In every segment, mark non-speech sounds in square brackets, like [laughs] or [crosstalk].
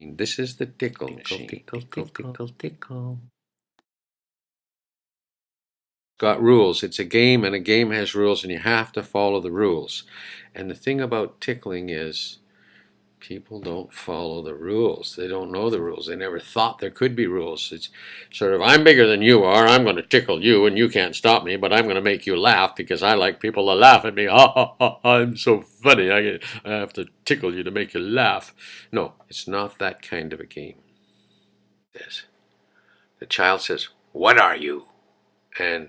This is the tickle machine. Tickle, tickle, tickle, tickle. got rules. It's a game, and a game has rules, and you have to follow the rules. And the thing about tickling is people don't follow the rules. They don't know the rules. They never thought there could be rules. It's sort of, I'm bigger than you are. I'm going to tickle you, and you can't stop me, but I'm going to make you laugh because I like people to laugh at me. [laughs] I'm so funny. I, get, I have to tickle you to make you laugh. No, it's not that kind of a game. This. The child says, What are you? And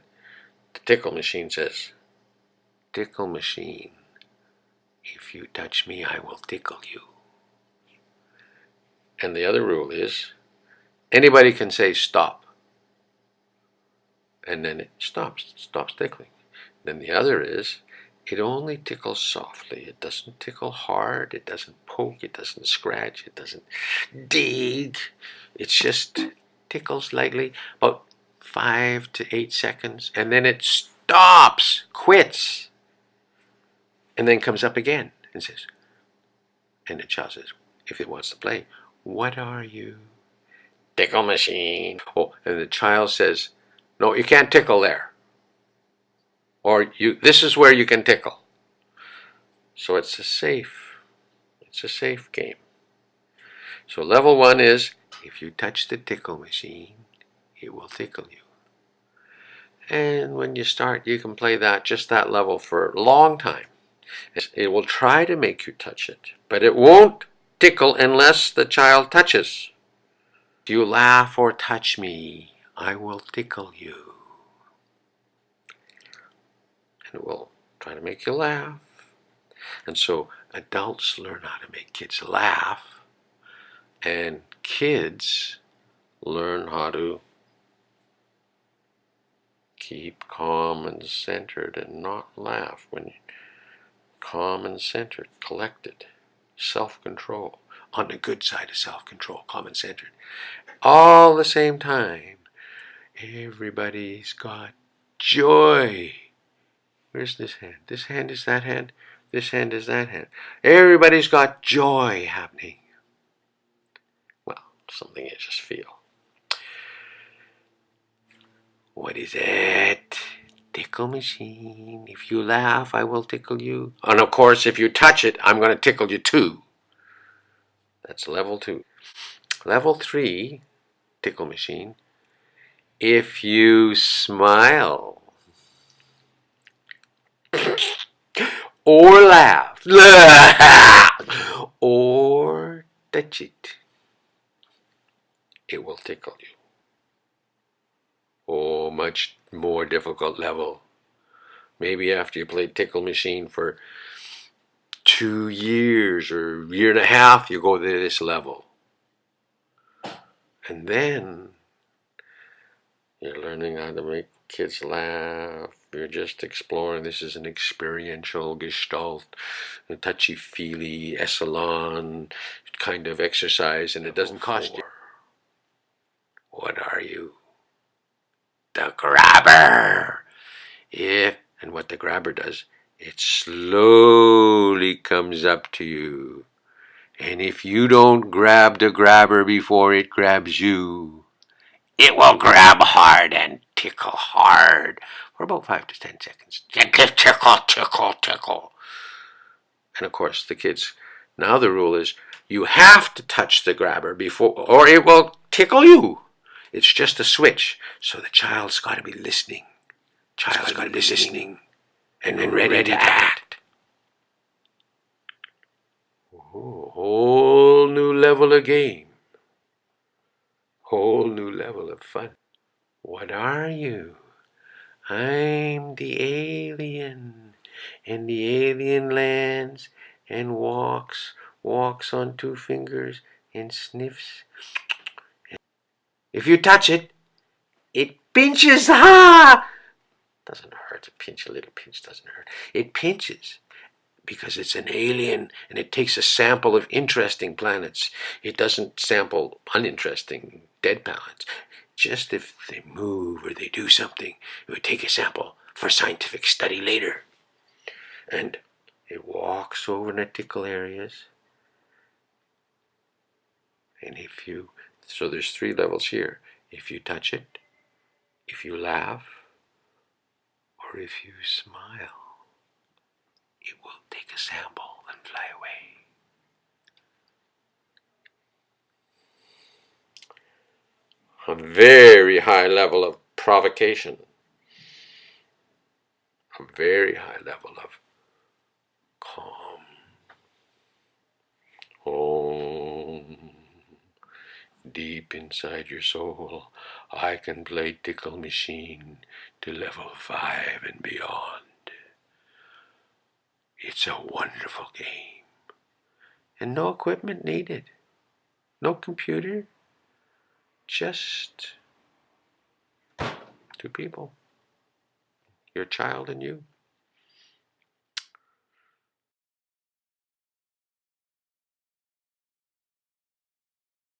the tickle machine says, Tickle machine, if you touch me, I will tickle you. And the other rule is, anybody can say stop. And then it stops, stops tickling. Then the other is, it only tickles softly. It doesn't tickle hard. It doesn't poke. It doesn't scratch. It doesn't dig. It just tickles lightly, about five to eight seconds, and then it stops, quits, and then comes up again and says, and the child says, if it wants to play, what are you? Tickle machine. Oh, and the child says, no, you can't tickle there. Or you, this is where you can tickle. So it's a safe, it's a safe game. So level one is, if you touch the tickle machine, it will tickle you. And when you start, you can play that, just that level for a long time. It will try to make you touch it, but it won't tickle unless the child touches. If you laugh or touch me, I will tickle you. And it will try to make you laugh. And so adults learn how to make kids laugh, and kids learn how to keep calm and centered and not laugh when calm and centered, collected, self-control, on the good side of self-control, calm and centered. All the same time, everybody's got joy. Where's this hand? This hand is that hand. This hand is that hand. Everybody's got joy happening. Well, something you just feel. What is it? Tickle machine. If you laugh, I will tickle you. And of course, if you touch it, I'm going to tickle you too. That's level two. Level three, tickle machine. If you smile [coughs] or laugh [laughs] or touch it, it will tickle you. Oh, much more difficult level. Maybe after you played Tickle Machine for two years or year and a half, you go to this level. And then you're learning how to make kids laugh. You're just exploring. This is an experiential gestalt, a touchy-feely, salon kind of exercise, and it doesn't cost you. What are you? The grabber. If, and what the grabber does, it slowly comes up to you. And if you don't grab the grabber before it grabs you, it will grab hard and tickle hard for about five to ten seconds. Tickle, tickle, tickle, tickle. And of course, the kids, now the rule is you have to touch the grabber before, or it will tickle you. It's just a switch. So the child's got to be listening. Child's got to be listening and then ready, ready to act. Whole new level of game. Whole new level of fun. What are you? I'm the alien. And the alien lands and walks, walks on two fingers and sniffs if you touch it, it pinches. [laughs] Ah! Doesn't hurt. A pinch, a little pinch doesn't hurt. It pinches because it's an alien and it takes a sample of interesting planets. It doesn't sample uninteresting dead planets. Just if they move or they do something, it would take a sample for scientific study later. And it walks over the tickle areas And if you, so there's three levels here. If you touch it, if you laugh, or if you smile, it will take a sample and fly away. A very high level of provocation. A very high level of calm. Deep inside your soul, I can play Tickle Machine to level 5 and beyond. It's a wonderful game. And no equipment needed. No computer. Just two people. Your child and you.